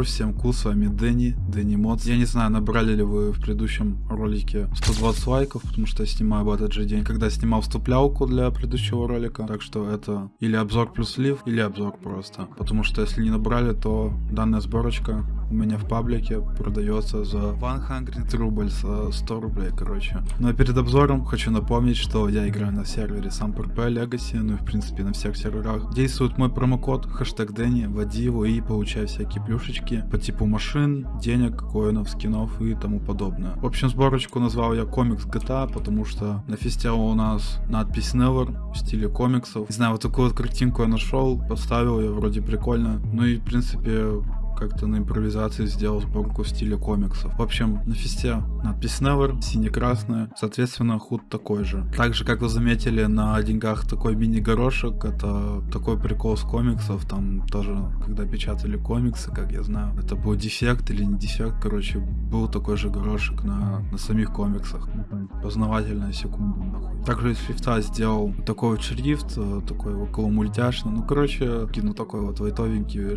Йоу, всем ку, с вами Дэнни, Дэнни Модс. Я не знаю, набрали ли вы в предыдущем ролике 120 лайков, потому что я снимаю в этот же день, когда снимал вступлялку для предыдущего ролика. Так что это или обзор плюс слив, или обзор просто. Потому что если не набрали, то данная сборочка у меня в паблике продается за 100 рубль, за 100 рублей, короче. Ну а перед обзором хочу напомнить, что я играю на сервере SAMP RP Legacy, ну и в принципе на всех серверах. Действует мой промокод, хэштег Дэнни, вводи его и получай всякие плюшечки по типу машин, денег, коинов, скинов и тому подобное. В общем, сборочку назвал я комикс GTA, потому что на фисте у нас надпись Never в стиле комиксов. Не знаю, вот такую вот картинку я нашел, поставил ее, вроде прикольно. Ну и в принципе как-то на импровизации сделал сборку в стиле комиксов. В общем, на фесте надпись Never, сине-красная, соответственно, худ такой же. Также, как вы заметили, на деньгах такой мини-горошек, это такой прикол с комиксов, там тоже, когда печатали комиксы, как я знаю, это был дефект или не дефект, короче, был такой же горошек на, на самих комиксах. Познавательная секунда, нахуй. Также из шрифта сделал такой вот шрифт, э, такой около мультяшный, ну, короче, кину такой вот лайтовенький.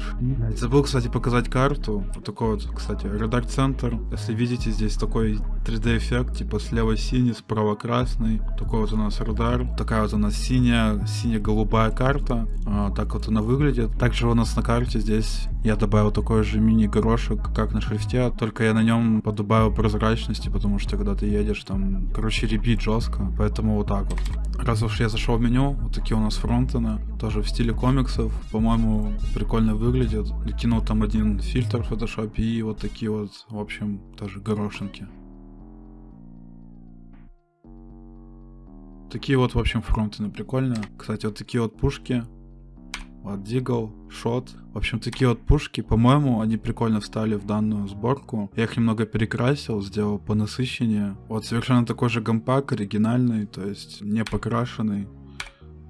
Забыл, кстати, показать показать карту. Вот такой вот, кстати, редак центр. Если видите, здесь такой 3D эффект, типа слева синий, справа красный. Такой вот у нас радар. Такая вот у нас синяя, сине-голубая карта. А, так вот она выглядит. Также у нас на карте здесь я добавил такой же мини-горошек, как на шрифте, только я на нем подобавил прозрачности, потому что когда ты едешь, там, короче, ребит жестко, поэтому вот так вот. Раз уж я зашел в меню, вот такие у нас фронтены, тоже в стиле комиксов, по-моему, прикольно выглядят. Кинул там один фильтр в Photoshop и вот такие вот, в общем, тоже горошинки. Такие вот, в общем, фронтены прикольные. Кстати, вот такие вот пушки вот Дигл, Шот. В общем, такие вот пушки, по-моему, они прикольно встали в данную сборку. Я их немного перекрасил, сделал по насыщеннее. Вот совершенно такой же гампак, оригинальный, то есть не покрашенный.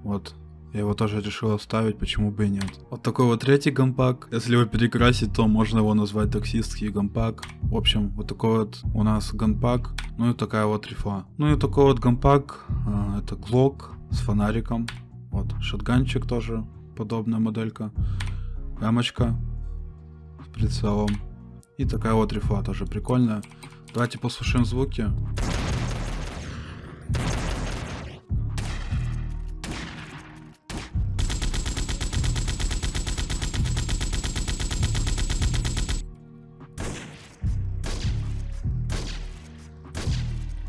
Вот, я его тоже решил оставить, почему бы и нет. Вот такой вот третий гампак. Если его перекрасить, то можно его назвать таксистский гампак. В общем, вот такой вот у нас гампак. Ну и такая вот рифа. Ну и такой вот гампак. Э, это глок с фонариком. Вот, шотганчик тоже подобная моделька. Рамочка с прицелом. И такая вот рифа тоже прикольная. Давайте послушаем звуки.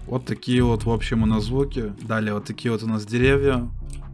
Вот такие вот, в общем, у нас звуки. Далее вот такие вот у нас деревья.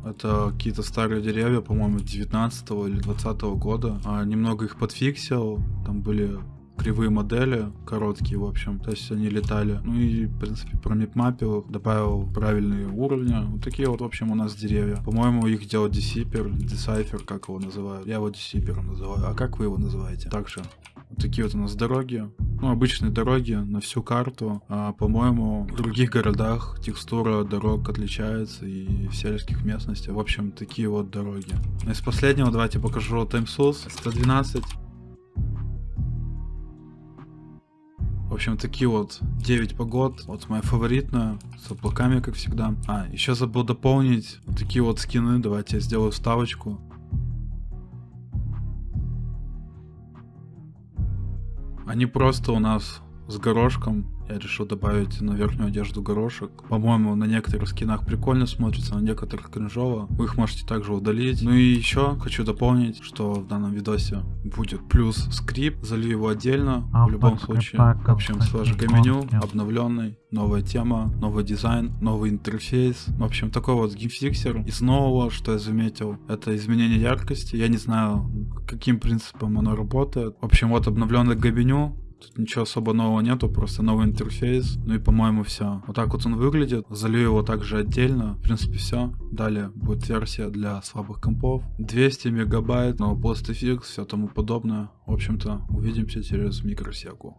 Это какие-то старые деревья, по-моему, 19 или 20 года. А, немного их подфиксил. Там были кривые модели, короткие, в общем, то есть они летали. Ну и, в принципе, промипмапил, добавил правильные уровни. Вот такие вот, в общем, у нас деревья. По-моему, их делал Decipher, Decipher, как его называют. Я его Decipher называю. А как вы его называете? Также вот такие вот у нас дороги. Ну, обычные дороги на всю карту. А, по-моему, в других городах текстура дорог отличается и в сельских местностях. В общем, такие вот дороги. Из последнего давайте покажу TimeSource 112. В общем, такие вот 9 погод. Вот моя фаворитная, с облаками, как всегда. А, еще забыл дополнить вот такие вот скины. Давайте я сделаю вставочку. Они просто у нас с горошком. Я решил добавить на верхнюю одежду горошек. По-моему, на некоторых скинах прикольно смотрится, на некоторых кринжово. Вы их можете также удалить. Ну и еще хочу дополнить, что в данном видосе будет плюс скрипт. Залью его отдельно. В любом случае. В общем, с меню, обновленный. Новая тема, новый дизайн, новый интерфейс. В общем, такой вот GameFixer. Из нового, что я заметил, это изменение яркости. Я не знаю, каким принципом оно работает. В общем, вот обновленный габеню Тут ничего особо нового нету, просто новый интерфейс. Ну и по-моему все. Вот так вот он выглядит. Залью его также отдельно. В принципе все. Далее будет версия для слабых компов. 200 мегабайт, но PostFX, все тому подобное. В общем-то, увидимся через микросеку.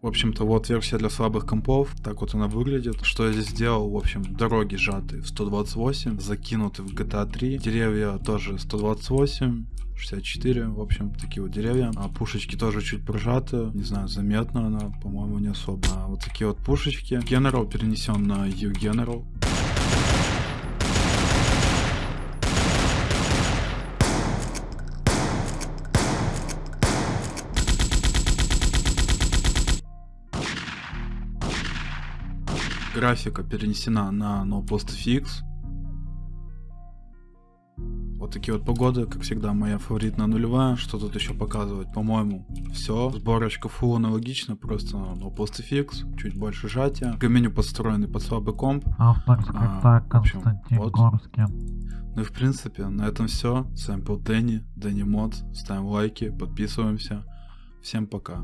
В общем-то, вот версия для слабых компов. Так вот она выглядит. Что я здесь сделал? В общем, дороги сжаты в 128, закинуты в GTA 3. Деревья тоже 128. 64, в общем, такие вот деревья. А пушечки тоже чуть прожаты, не знаю, заметно она, по-моему, не особо. А вот такие вот пушечки. General перенесен на U-General. Графика перенесена на NoPostFX. Вот такие вот погоды, как всегда, моя фаворитная нулевая. Что тут еще показывать? По-моему, все. Сборочка фул аналогична, просто no PostFX, чуть больше сжатия. Меню подстроенный под слабый комп. Автор А, в общем, вот. Ну и в принципе, на этом все. С вами был Дэнни, Дэнни Мод. Ставим лайки, подписываемся. Всем пока.